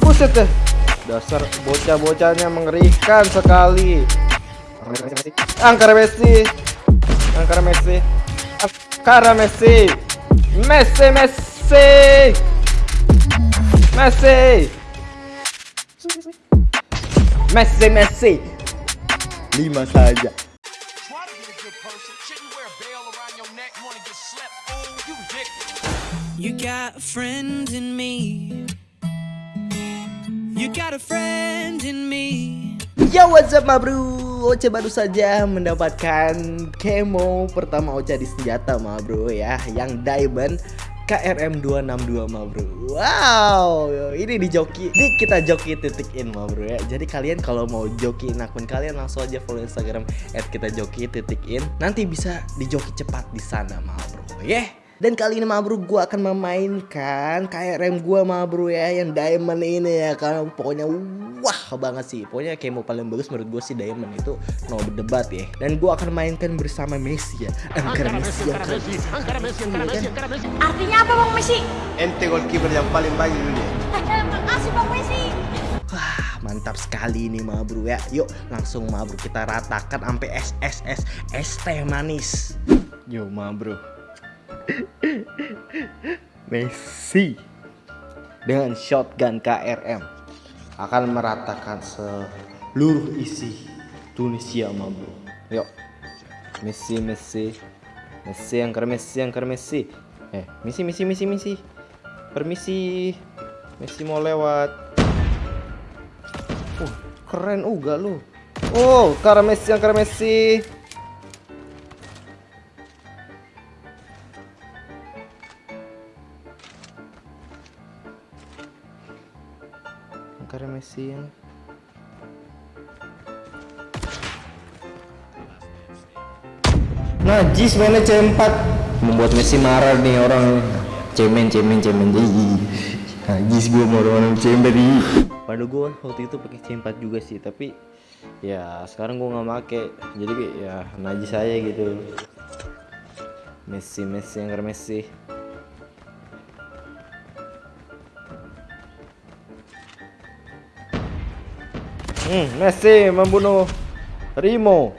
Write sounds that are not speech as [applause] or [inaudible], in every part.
Buset deh. Dasar bocah-bocahnya mengerikan sekali. Angkara Messi. Angkara Messi. Angkara Messi. Messi Messi. Messi. Messi Messi. Lima saja. You got a friend in me. You got a friend in me. Yo what's up ma bro? Ocha baru saja mendapatkan kemo pertama Ocha di senjata ma bro ya. Yang diamond KRM 262 ma bro. Wow ini di joki Ini kita joki titik in ma bro ya. Jadi kalian kalau mau jokiin akun kalian langsung aja follow instagram At kita joki titik in. Nanti bisa di joki cepat di sana ma bro ya dan kali ini ma bro gue akan memainkan KRM gue ma bro ya Yang diamond ini ya Karena pokoknya wah banget sih. Pokoknya kemo paling bagus menurut gue sih diamond itu no berdebat ya. Dan gue akan mainkan bersama Messi ya. Angkara Messi Angkara Messi Angkara Messi Angkara Messi Artinya apa Bang Messi? Ente goalkeeper yang paling baik di dunia. Makasih Bang Messi. Wah mantap sekali ini ma bro ya. Yuk langsung ma bro kita ratakan sampai SSS es teh manis. Yo ma bro Messi dengan shotgun KRM akan meratakan seluruh isi Tunisia ma bro. Yuk. Messi Messi. Messi angker Messi angker Messi. Eh misi misi misi misi Permisi. Messi mau lewat. Uh keren juga lu. Oh karena Messi Messi Angkara Messi yang Najis mainnya C4 Membuat Messi marah nih orang. Cemen cemen cemen. Jadi Najis gue mau orang cemen Padahal gue waktu itu pakai C4 juga sih Tapi ya sekarang gue nggak make. Jadi ya najis aja gitu. Messi Messi yang Messi Hmm, Messi membunuh Rimo.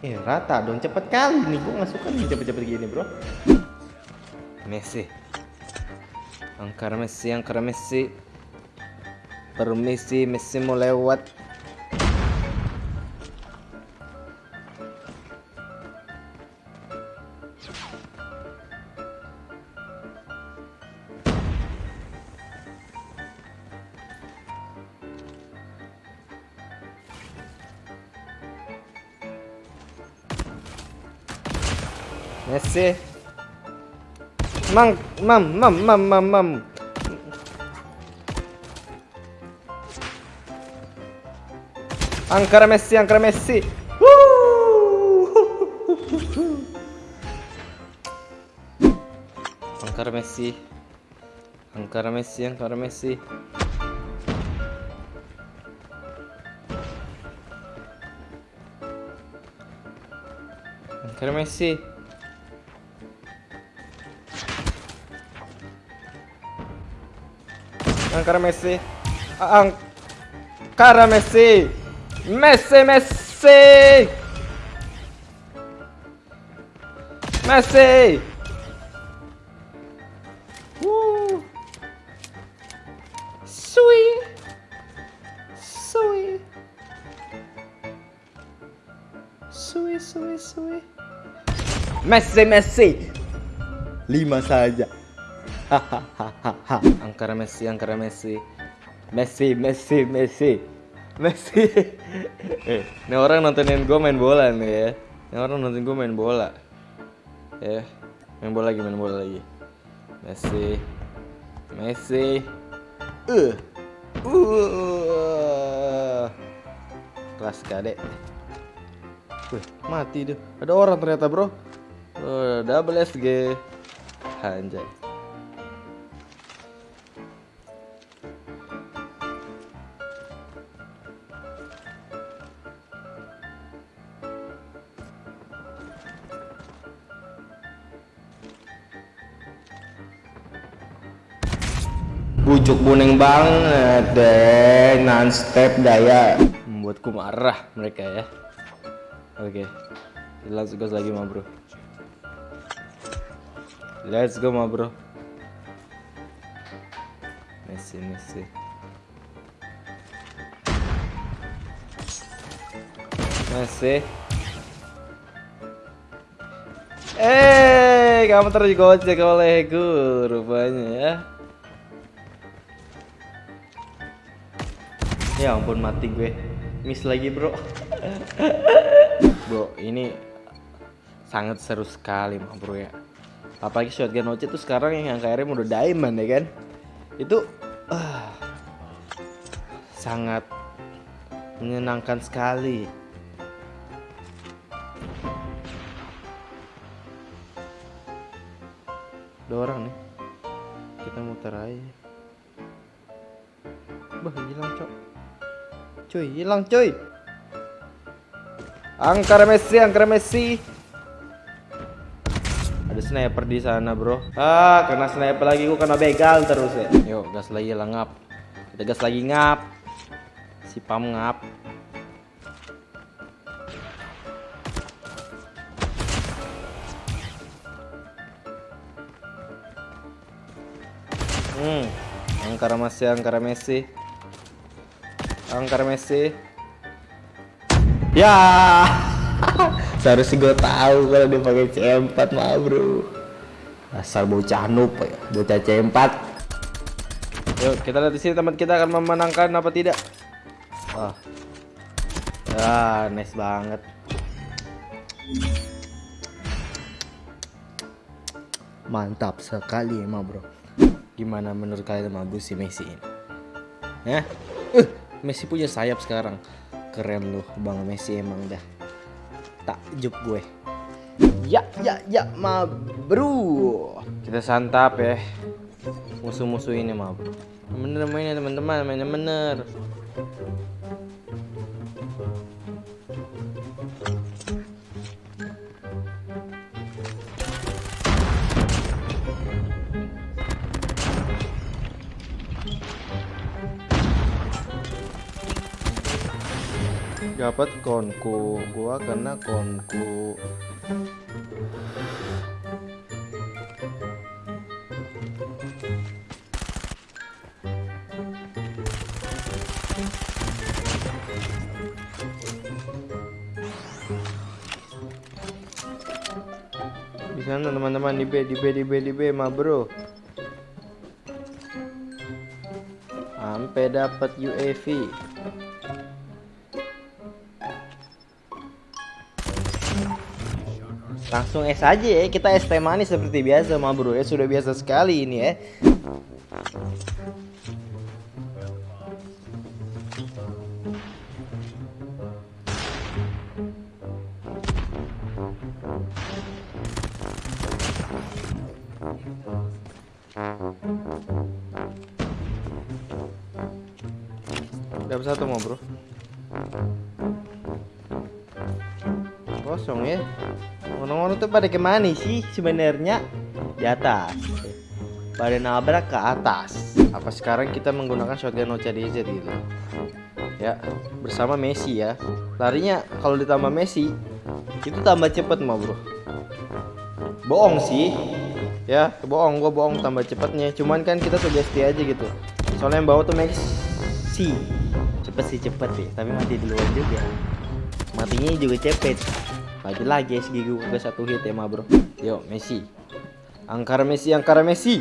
Eh rata dong cepet kali nih gue nggak suka nih cepet-cepet gini bro. Messi. Angkara Messi, angkara Messi. Permisi, Messi mau lewat. Messi. Mang, mam, mam, mam, mam, mam. Angkara Messi, Angkara Messi. Woo! Angkara Messi. Angkara Messi, Angkara Messi. Angkara Messi. Angkara Messi. Angkara Messi. Messi Messi. Messi. Woo. Messi Messi. Lima saja. Hahaha. [laughs] Angkara Messi, Angkara Messi. Messi, Messi, Messi. Messi. [laughs] eh, ini orang nontonin gue main bola nih ya. Ini orang nonton gue main bola. Ya, main bola lagi, main bola lagi. Messi. Messi. Uh. Uh. Kelas kadek. Wih, mati tuh. Ada orang ternyata, Bro. Oh, double SG. Anjay. Bujuk boneng banget deh, non step daya. Membuatku marah mereka ya. Oke, let's go lagi mah bro. Let's go mah bro. Messi, Messi. Messi. Eh, kamu tergocek olehku rupanya ya. Ya ampun mati gue. Miss lagi, Bro. bro, ini sangat seru sekali, mah, Bro ya. Apalagi shotgun OC tuh sekarang yang KRM udah diamond ya kan. Itu ah, sangat menyenangkan sekali. Dua orang nih. Kita muter aja. Bah, hilang, Cok. Cuy, hilang, cuy. Angkara Messi, Angkara Messi. Ada sniper di sana, Bro. Ah, kena sniper lagi gua kena begal terus ya. Yuk, gas lagi lah ngap. Kita gas lagi ngap. Si Pam ngap. Hmm, Angkara Messi, Angkara Messi. Angkara Messi. Ya. [laughs] Seharusnya gue tahu kalau dia pakai C4 mah, Bro. Asal bocah noob ya, bocah C4. Yuk, kita lihat di sini teman kita akan memenangkan apa tidak. Wah. Ah, nice banget. Mantap sekali emang, Bro. Gimana menurut kalian sama si Messi ini? Hah? Uh, Messi punya sayap sekarang. Keren loh Bang Messi emang dah. Takjub gue. Ya, ya, ya, ma bro. Kita santap ya. Musuh-musuh ini ma bro. Bener mainnya teman-teman, mainnya bener. Dapat konku gua kena konku. Di sana teman-teman di B di B di B di B ma bro. Sampai dapat UAV Langsung es aja ya, kita es teh manis seperti biasa ma bro ya Sudah biasa sekali ini ya. Dapat satu ma bro? Kosong ya Orang-orang tuh pada ke mana sih sebenarnya? Di atas. Pada nabrak ke atas. Apa sekarang kita menggunakan shotgun OCDZ gitu? Ya, bersama Messi ya. Larinya kalau ditambah Messi itu tambah cepet mah bro. Bohong sih. Ya, bohong gua bohong tambah cepetnya. Cuman kan kita sugesti aja gitu. Soalnya yang bawa tuh Messi. Cepet sih cepet sih, tapi mati duluan juga. Matinya juga cepet lagi lagi SG gue udah satu hit ya mah bro Yuk Messi Angkara Messi, Angkara Messi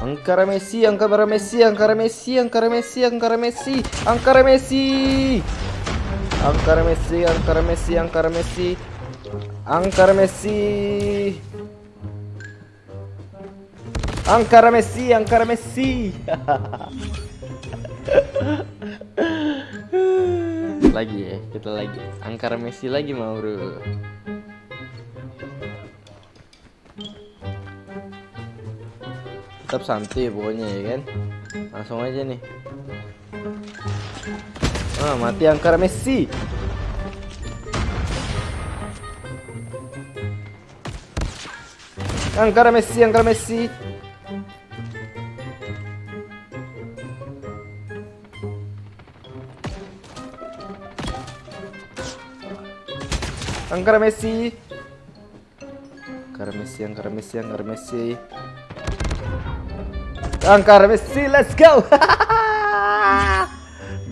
Angkara Messi, Angkara Messi, Angkara Messi, Angkara Messi, Angkara Messi, Angkara Messi. Angkara Messi, Angkara Messi, Angkara Messi. Angkara Messi. Angkara Messi, Angkara Messi. [laughs] lagi ya kita lagi. Angkara Messi lagi mau bro tetap santai pokoknya ya kan? Langsung aja nih. Ah mati angkara Messi. Angkara Messi angkara Messi Angkar Messi. Angkar Messi, Angkar Messi, Angkar Messi. Angkar Messi, let's go. [laughs]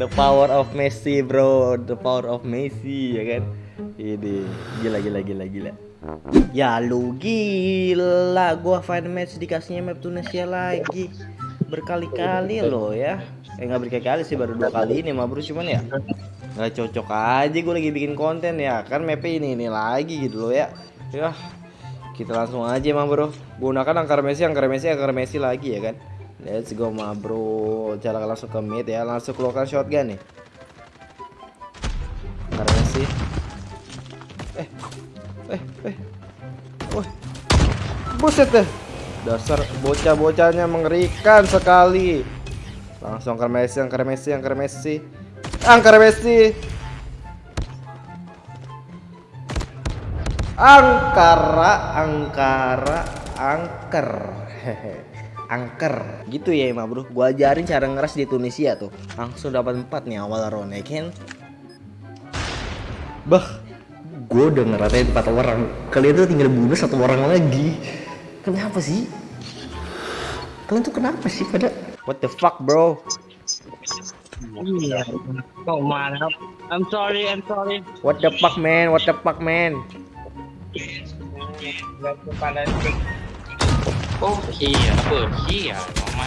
The power of Messi, bro. The power of Messi, ya kan? Ini gila gila gila gila. Ya lu gila, gua find match dikasihnya map Tunisia lagi berkali-kali loh ya. Eh nggak berkali-kali sih baru dua kali ini mah bro cuman ya nggak cocok aja gue lagi bikin konten ya kan map ini ini lagi gitu loh ya. Ya kita langsung aja mah bro gunakan angkar Messi angkar Messi angkar Messi lagi ya kan. Let's go mah bro cara langsung ke mid ya langsung keluarkan shotgun nih. Angkar Messi. Eh eh eh Wah Buset deh Dasar bocah-bocahnya mengerikan sekali Langsung angker Messi, angker Messi, angker Messi Angker Messi Angkara, angkara, angker. Angker. Gitu ya Ima bro. Gua ajarin cara ngeras di Tunisia tuh. Langsung dapat 4 nih awal round ya kan? Bah gue udah ngeratain empat orang. Kalian tuh tinggal bunuh satu orang lagi. Kenapa sih? Kalian tuh kenapa sih pada? What the fuck bro Iya, kok mana? I'm sorry, I'm sorry. what the fuck man what the fuck man Gak kepada Oh iya, apa iya, mama.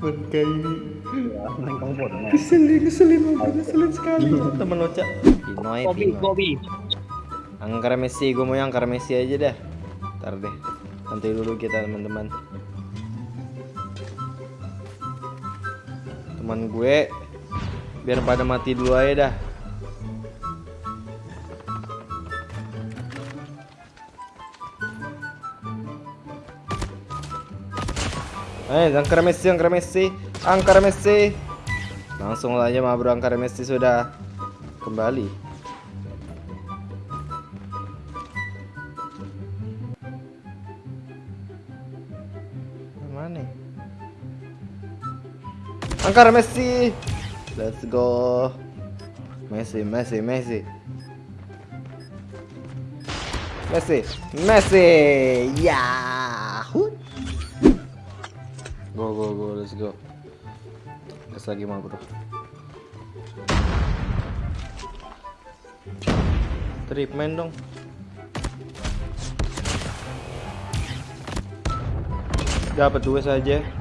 Bangka ini Ngeselin, ngeselin, ngeselin sekali Temen Oca Pinoy, Kobi, Pinoy Kobi. Angkara Messi, gue mau yang angkara Messi aja dah Ntar deh Nanti dulu kita teman-teman Teman gue. Biar pada mati dulu aja dah. Eh, angkara Messi, angkara Messi. Angkara Messi. Langsung aja mah bro, angkara Messi sudah Kembali Angkara Messi. Let's go. Messi, Messi, Messi. Messi, Messi. Yahoo. Go, go, go, let's go. Gas lagi mah bro. Main dong. Dapat dua saja.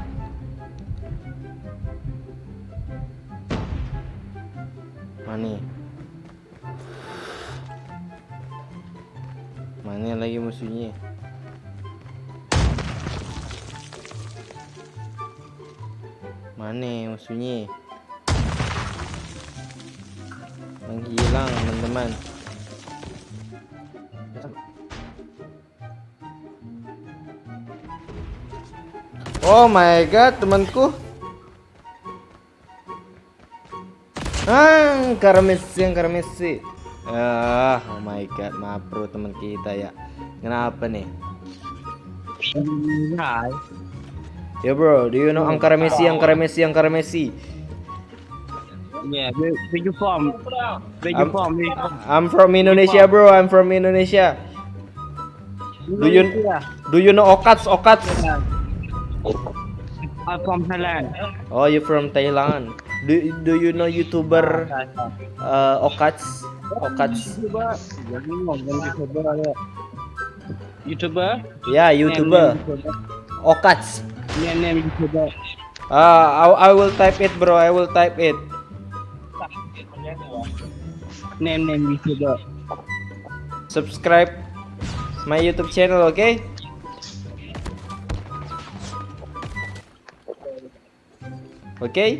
Oh my god, temanku. Ah, Messi, Messi. Ah, oh my god, maaf bro teman kita ya. Kenapa nih? Nah, Ya bro, do you know Angkara Messi, Angkara Messi, Angkara Messi? yeah, where, where you from? Where you I'm- from? Where you from? I'm from Indonesia, bro. I'm from Indonesia. Do you do you know Okats? Okats? I'm from Thailand. Oh, you from Thailand. Do do you know YouTuber uh, Okats? Okats? YouTuber. YouTuber ada. YouTuber? Okats. Name, name YouTuber. Ah, I, I will type it, bro. I will type it. Name, name YouTuber. Subscribe my YouTube channel, okay? Okay?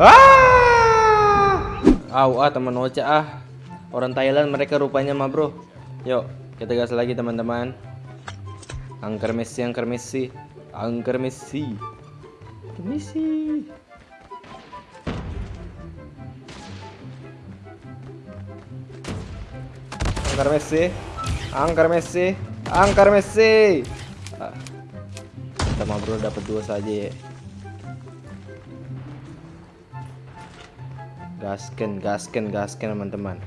Ah! Au, ah teman Ocha ah. Orang Thailand mereka rupanya mah, Bro. Yuk, kita gas lagi teman-teman. Angker Messi, angker Messi. Angker Messi. Messi. Angker Messi. Angker Messi. Angkar Messi. Kita mah bro dapat dua saja ya. Gasken, gasken teman-teman.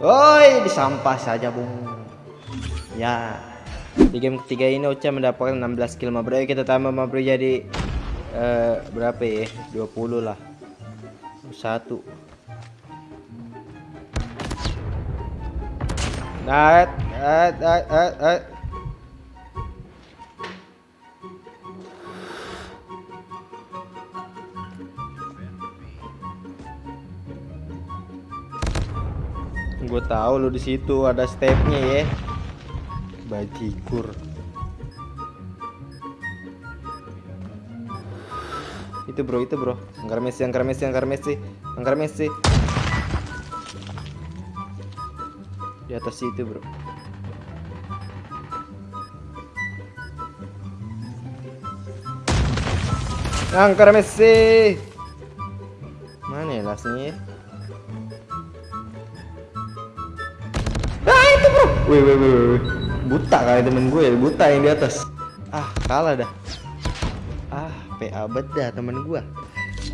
Oi, disampah saja, Bung. Ya. Di game ketiga ini Ocha mendapatkan 16 kill, bro. Kita tambah bro jadi eh, berapa ya? 20 lah. Satu. Nah, eh, eh, eh, eh. Gue tahu lu di situ ada stepnya ya. Bajigur. Itu bro, itu bro. Angkar Messi, angkar Messi, angkar Messi, angkar Messi. Di atas itu bro. Angkar Messi. Mana ya lasnya ya? Ah itu bro. Wih wih wih. Buta kali temen gue ya, buta yang di atas. Ah kalah dah. Ah PA beda temen gue.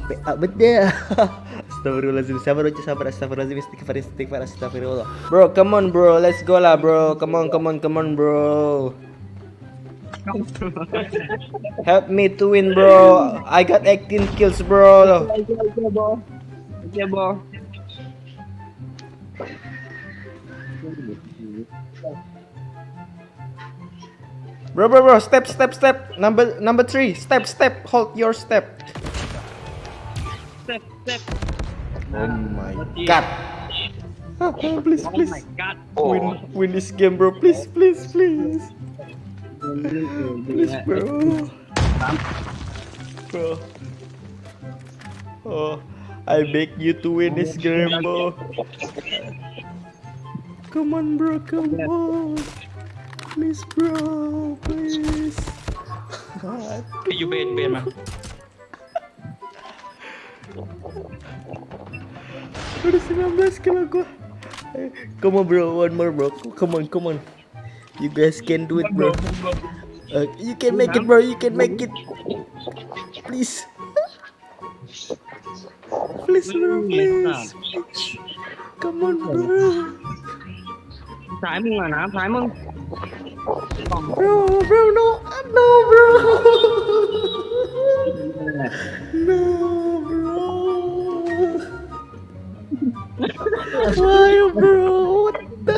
PA beda. [laughs] Astagfirullahaladzim sabar ucap sabar astagfirullahaladzim istighfar istighfar astagfirullah. Bro come on bro let's go lah bro. Come on come on come on bro. [laughs] Help me to win bro. I got 18 kills bro. Oke, Bo. Bro, bro, bro, step, step, step. Number, number three. Step, step. Hold your step. Step, step. Oh my god. Ah, oh, please, please. Oh my god. Win, oh. win this game, bro. Please, please, please. Please, bro. Bro. Oh, I beg you to win this game, bro. Come on, bro. Come on. Please, bro. Please. God. You bait, bait, man. [laughs] Udah 19 kilo gua. Eh, come on bro, one more bro. Come on, come on. You guys can do it bro. Uh, you can make it bro, you can make it. Please. Please bro, please. Come on bro. Trái mừng là nã. Bro, bro, no, no bro. [laughs] no bro. Why bro? What the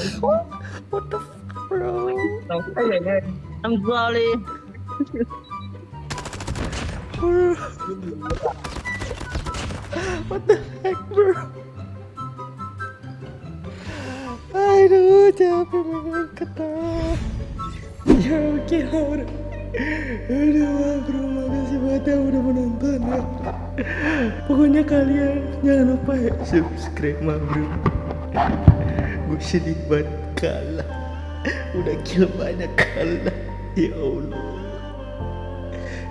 What the fuck bro? Kan, ya, I'm sorry. What the heck bro? Aduh capek banget ketah. Ya oke okay, Aduh bro makasih banget yang udah menonton ya. Pokoknya kalian jangan lupa ya subscribe mah bro. Gue sedih banget kalah. Udah kill banyak kalah. Ya Allah.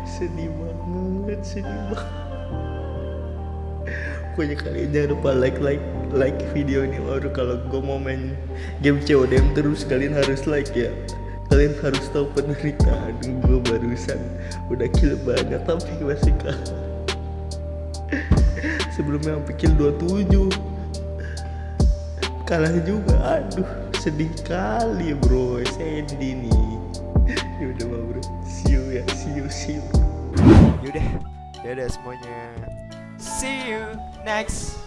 Sedih banget, sedih banget. Pokoknya kalian jangan lupa like like like video ini baru kalau gue mau main game CODM terus kalian harus like ya kalian harus tahu penderitaan gue barusan udah kill banyak tapi masih kalah sebelumnya kill 27 kalah juga. Aduh sedih kali bro. Sandy nih yaudah mah bro. See you ya. See you see you. Yaudah, dadah semuanya. See you next